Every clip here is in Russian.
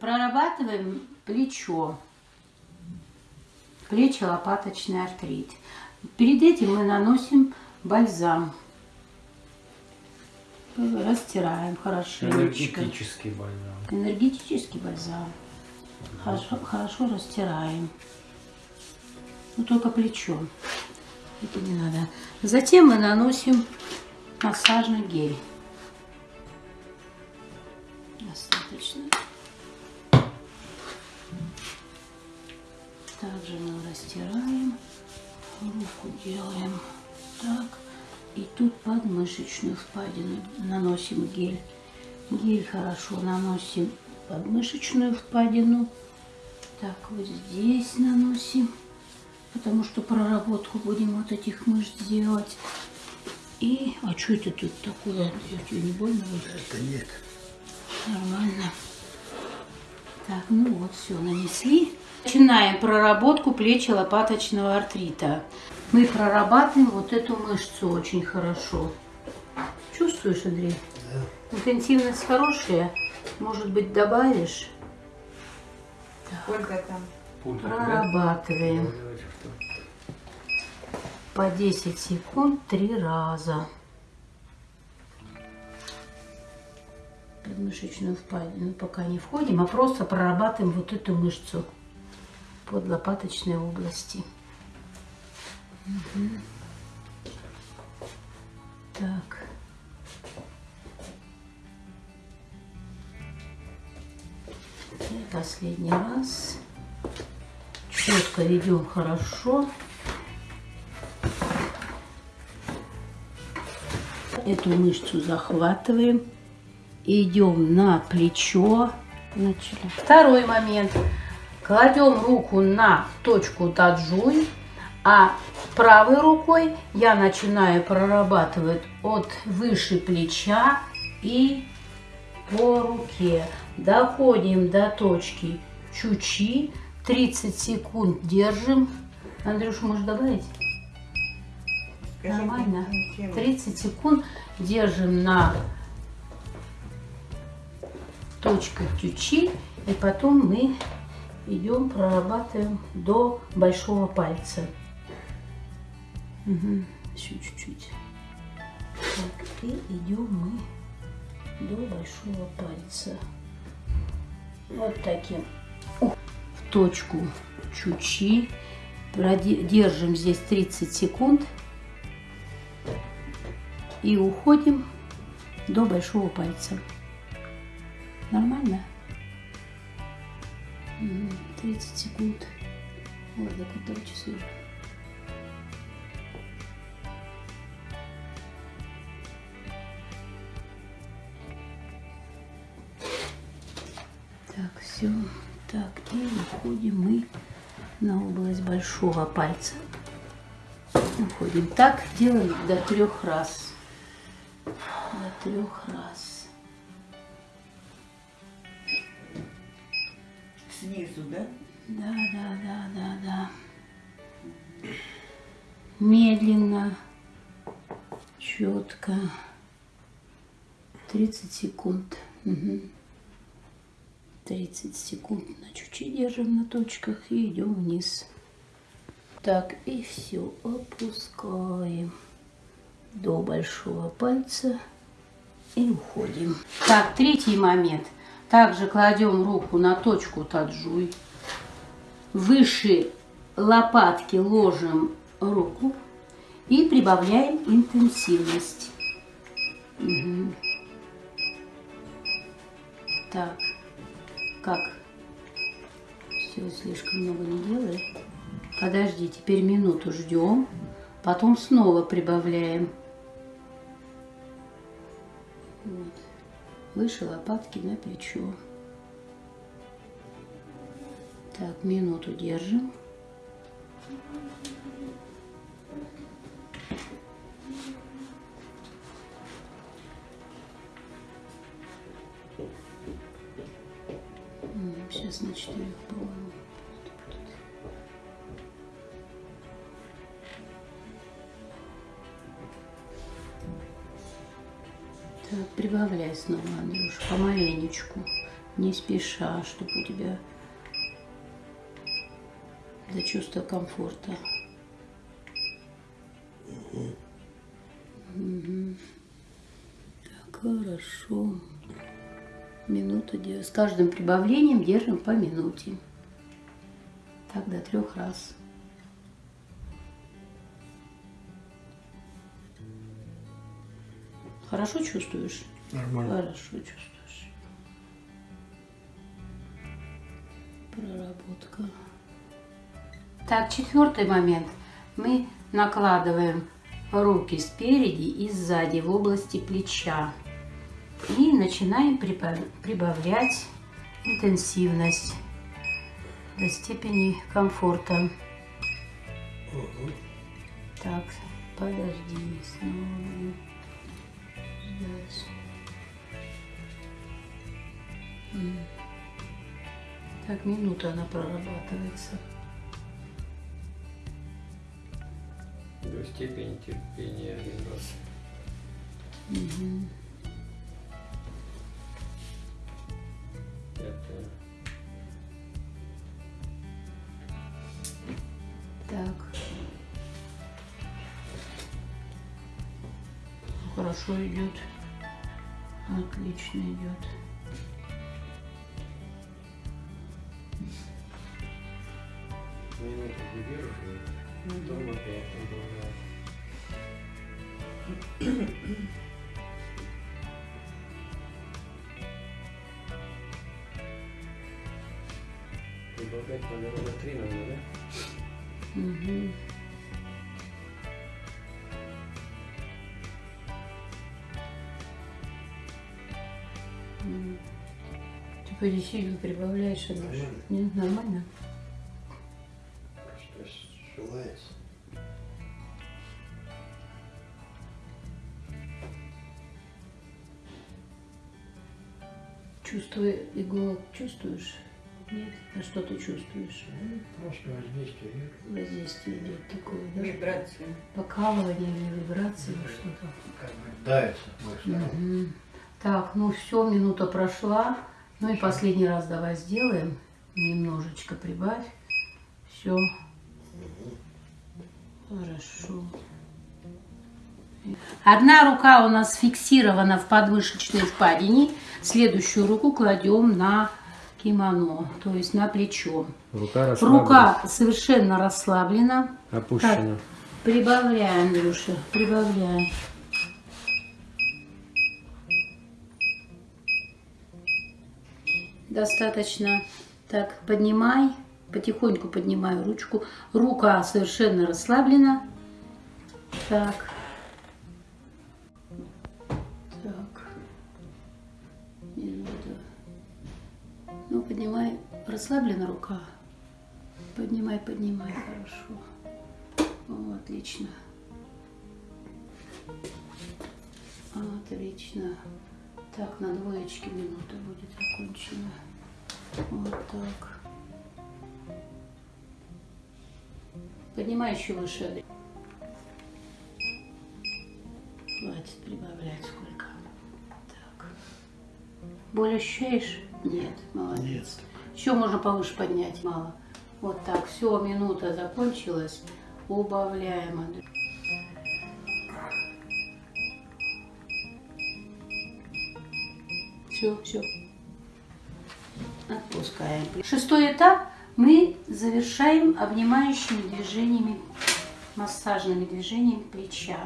Прорабатываем плечо. Плечо-лопаточный артрит. Перед этим мы наносим бальзам. Растираем хорошенечко. Энергетический бальзам. Энергетический бальзам. Хорошо, хорошо растираем. Ну, только плечо. Это не надо. Затем мы наносим массажный гель. И тут подмышечную впадину наносим гель. Гель хорошо наносим подмышечную впадину. Так, вот здесь наносим, потому что проработку будем вот этих мышц делать. И, а что это тут такое? Я тебе не больно? Это нет. Нормально. Так, ну вот, все, нанесли. Начинаем проработку плечи лопаточного артрита. Мы прорабатываем вот эту мышцу очень хорошо. Чувствуешь, Андрей? Да. Интенсивность хорошая. Может быть, добавишь? Сколько там? Прорабатываем. По 10 секунд три раза. Подмышечную впадину пока не входим, а просто прорабатываем вот эту мышцу под лопаточной области. Мгм. Так. И последний раз. Четко ведем хорошо. Эту мышцу захватываем. Идем на плечо. Начали. Второй момент. Кладем руку на точку таджуй, а правой рукой я начинаю прорабатывать от выше плеча и по руке. Доходим до точки чучи. 30 секунд держим. Андрюш, можешь добавить? Нормально. каким- 30 секунд держим на точках ключи, и потом мы идем, прорабатываем до большого пальца. Мгм, Еще чуть-чуть. И идем мы до большого пальца. Вот таким. В точку чучи. Держим здесь 30 секунд. И уходим до большого пальца. Нормально? Мгм, 30 секунд. Вот до которого часов. Так, все. Так, и уходим мы на область большого пальца. Уходим. Так делаем до трех раз. До трех раз. Снизу, да? Да, да, да, да, да. Медленно, четко. 30 секунд. Мгм. 30 секунд на чуть-чуть держим на точках и идем вниз. Так, и все, опускаем до большого пальца и уходим. Так, третий момент. Также кладем руку на точку таджуй. Выше лопатки ложим руку и прибавляем интенсивность. Мгм. Так, как? Все, слишком много не делай. Подожди, теперь минуту ждем, потом снова прибавляем. Вот. Выше лопатки на плечо. Так, минуту держим. Сейчас на четырех пробуем. Прибавляй снова, Андрюш, помаленечку. не спеша, чтобы у тебя для чувства комфорта. Мгм. Так, хорошо. Минута С каждым прибавлением держим по минуте. Так до трех раз. Хорошо чувствуешь? Нормально. Хорошо чувствуешь. Проработка. Так, четвертый момент. Мы накладываем руки спереди и сзади в области плеча. И начинаем прибав- прибавлять интенсивность до степени комфорта. Так, подожди, снова М. Так, минута она прорабатывается. До степени терпения один раз. Мгм. Хорошо идет. Отлично идет. продолжает. Прибавлять надо ровно три, наверное, да? Мгм. Сильно прибавляешь, а Нормально. Нет, нормально. Что желается. Чувствуя иголок, чувствуешь? Нет? А что ты чувствуешь? Ну, Просто воздействие идет. Воздействие идет такое, да? Вибрации. Покалывание или вибрации, или что-то. Как бы. Мгм. Так, ну все, минута прошла. Ну и последний раз давай сделаем. Немножечко прибавь. Все. Хорошо. Одна рука у нас фиксирована в подмышечной впадине. Следующую руку кладем на кимоно, то есть на плечо. Рука Рука совершенно расслаблена. опущена. Прибавляй, Андрюша, прибавляй. Достаточно. Так, поднимай, потихоньку поднимаю ручку. Рука совершенно расслаблена. Так. Так. Минута. Ну, поднимай. Расслаблена рука. Поднимай, поднимай, хорошо. О, отлично. Отлично. Так, на двоечке минута будет окончена. Вот так. Поднимай еще выше. Хватит прибавлять сколько. Так. Боль ощущаешь? Нет, молодец. Нет. Еще можно повыше поднять, мало. Вот так, все, минута закончилась. Убавляем. Все, все. Отпускаем. Шестой этап мы завершаем обнимающими движениями, массажными движениями плеча.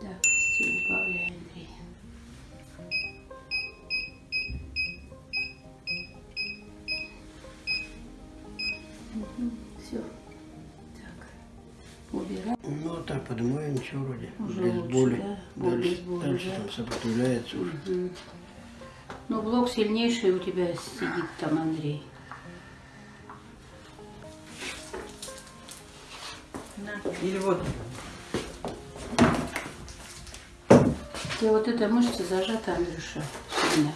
Так, все, убавляем все. Так. Ну, а так, поднимаем, ничего вроде. Уже без лучше, боли. Да? Дальше, без боли, дальше да? там сопротивляется уже. Угу. Ну, блок сильнейший у тебя сидит там, Андрей. На. Или вот. Тебя вот эта мышца зажата, Андрюша, сильно.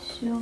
Все.